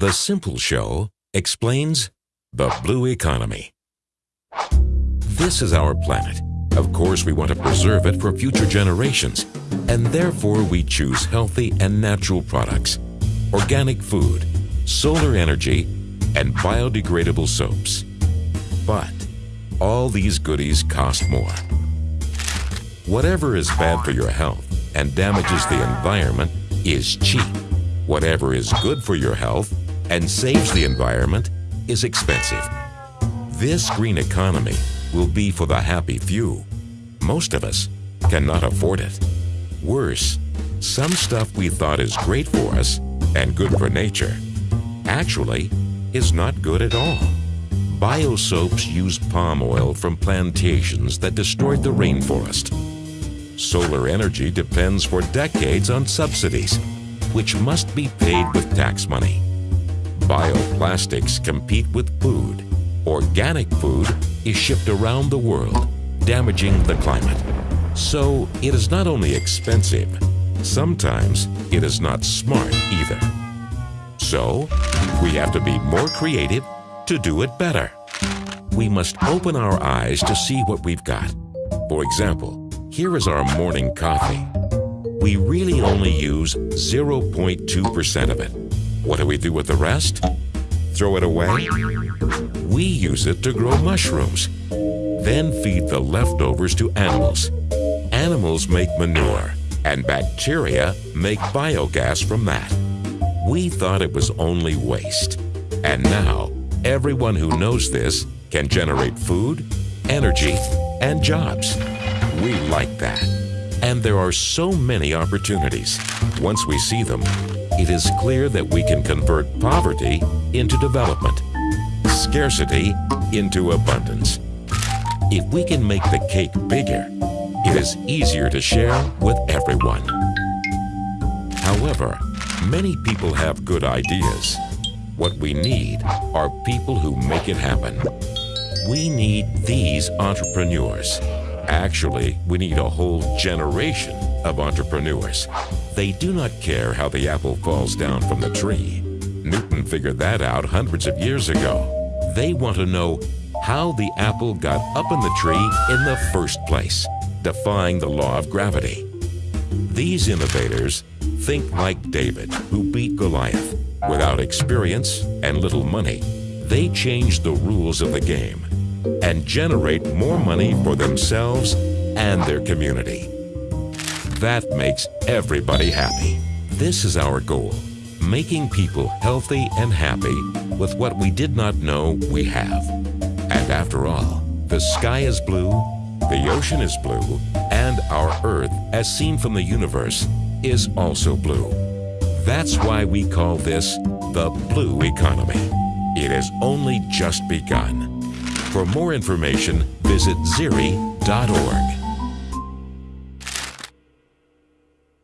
The Simple Show explains the blue economy. This is our planet. Of course, we want to preserve it for future generations, and therefore we choose healthy and natural products, organic food, solar energy, and biodegradable soaps. But all these goodies cost more. Whatever is bad for your health and damages the environment is cheap. Whatever is good for your health and saves the environment is expensive. This green economy will be for the happy few. Most of us cannot afford it. Worse, some stuff we thought is great for us and good for nature actually is not good at all. Biosoaps use palm oil from plantations that destroyed the rainforest. Solar energy depends for decades on subsidies, which must be paid with tax money. Bioplastics compete with food. Organic food is shipped around the world, damaging the climate. So it is not only expensive, sometimes it is not smart either. So we have to be more creative to do it better. We must open our eyes to see what we've got. For example, here is our morning coffee. We really only use 0.2% of it. What do we do with the rest? Throw it away? We use it to grow mushrooms, then feed the leftovers to animals. Animals make manure, and bacteria make biogas from that. We thought it was only waste. And now, everyone who knows this can generate food, energy, and jobs. We like that. And there are so many opportunities. Once we see them, it is clear that we can convert poverty into development, scarcity into abundance. If we can make the cake bigger, it is easier to share with everyone. However, many people have good ideas. What we need are people who make it happen. We need these entrepreneurs. Actually, we need a whole generation of entrepreneurs. They do not care how the apple falls down from the tree. Newton figured that out hundreds of years ago. They want to know how the apple got up in the tree in the first place, defying the law of gravity. These innovators think like David, who beat Goliath. Without experience and little money, they change the rules of the game and generate more money for themselves and their community. That makes everybody happy. This is our goal, making people healthy and happy with what we did not know we have. And after all, the sky is blue, the ocean is blue, and our Earth, as seen from the universe, is also blue. That's why we call this the blue economy. It has only just begun. For more information, visit zeri.org.